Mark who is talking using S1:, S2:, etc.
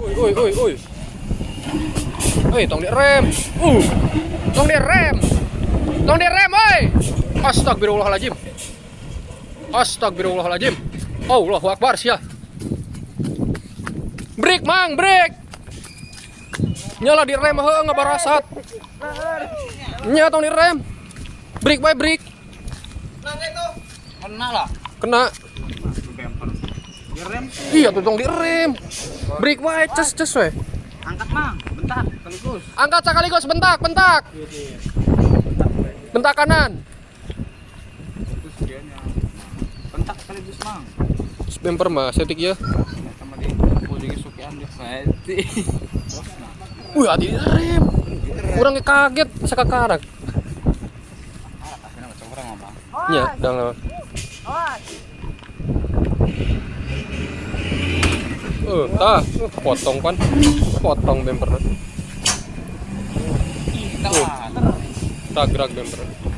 S1: Uy, uy, uy, uy. Uy, tong direm. Uh. Tong direm. Tong direm, oi. Astagfirullahaladzim. Astagfirullahaladzim. Allahu Akbar sia. Break, Mang, break. Nyala direm heuh ngabarasat. Nya tong direm. Break bae break.
S2: Kena lah.
S1: Kena.
S2: Direm.
S1: Iya tuh tong direm. Break wae ces ces we.
S2: Angkat mang. Bentar. Sekaligus.
S1: Angkat sekaligus bentak, bentak. Bentak kanan.
S2: Bentak sekaligus mang.
S1: Bemper mah setik ya.
S2: Sama di puding sukian di Fati.
S1: Wih, hati direm. Kurang kaget sakakarak.
S2: Tapi nama orang
S1: lama. Eh, tah, potong kan. Potong bemper.
S2: Mah.
S1: Tagrak bemper.